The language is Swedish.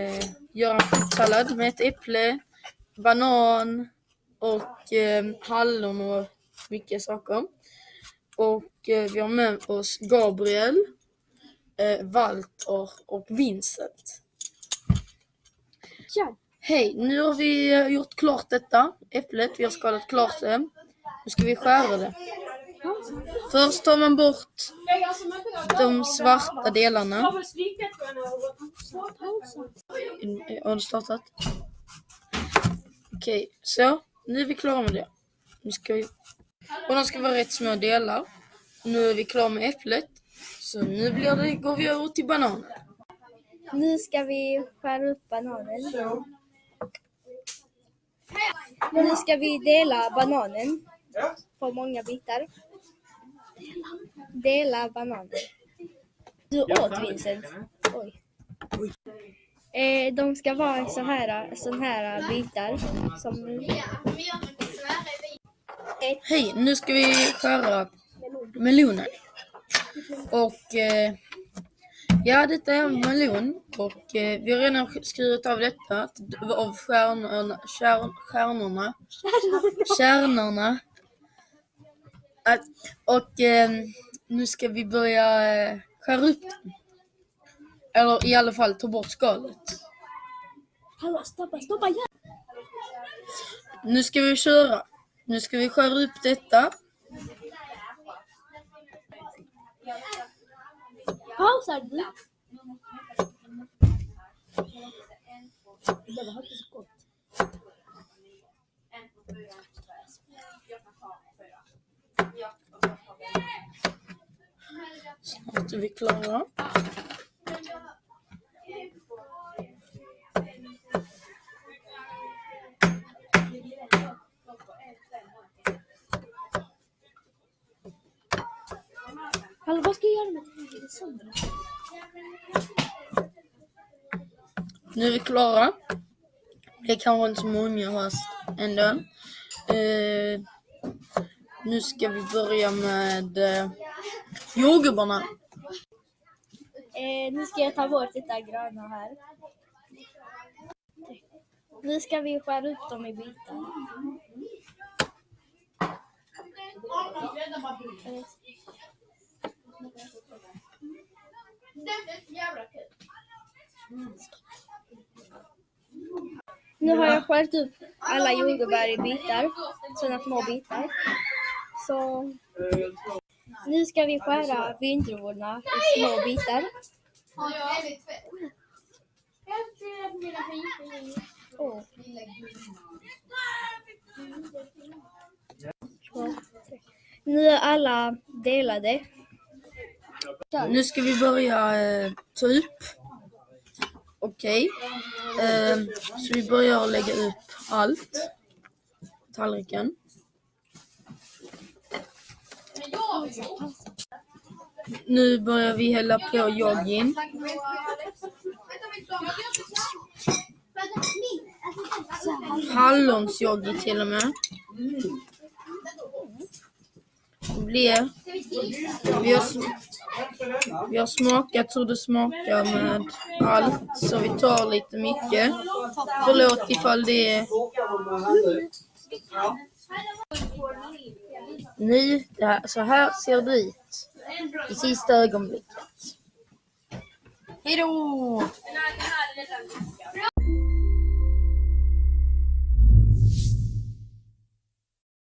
eh, göra en fruktsallad med ett äpple, banan och eh, hallon och mycket saker. Och eh, vi har med oss Gabriel, eh, Walter och Vincent. Ja. Hej, nu har vi eh, gjort klart detta äpplet. Vi har skalat klart det. Nu ska vi skära det. Först tar man bort de svarta delarna. Har du startat? Okej, så. Nu är vi klara med det. Nu ska vi... Och de ska vara rätt små delar. Nu är vi klara med äpplet. Så nu blir det, går vi över till bananen. Nu ska vi skära upp bananen. Nu ska vi dela bananen på många bitar. Dela bananen. Du åt Vincent. Oj. Eh, de ska vara så här, sån här bitar. Som Hej, nu ska vi skära melonen. Och eh, ja, detta är en melon och eh, vi har redan skurit av detta av stjärnorna, stjärn, stjärnorna, kärnorna. Att, och eh, nu ska vi börja eh, skära upp den. Eller i alla fall ta bort skalet. Hallå, stoppa, stoppa! Ja. Nu ska vi köra. Nu ska vi skära upp detta. Pausar du? Det var inte så gott. Snart är vi klara. Hallå, vad ska jag göra med det sönder? Nu är vi klara. Det är kanske inte så många fast ändå. Eh, nu ska vi börja med eh, jordgubbarna. Eh, nu ska jag ta bort detta gröna här. Nu ska vi skära upp dem i bitar. Eh, Nu har jag skurit upp alla jordgubbar i bitar, sådana små bitar. Så nu ska vi skära vindruvorna i små bitar. Oh. Nu är alla delade. Nu ska vi börja eh, ta upp. Okej. Eh, så vi börjar lägga upp allt. Tallriken. Nu börjar vi hälla på joggin. Hallonsyoghurt till och med. Det blir... Vi har, vi har smakat hur det smakar med allt, så vi tar lite mycket. Förlåt ifall det är... Nu, så här ser det ut i sista ögonblicket. Hejdå!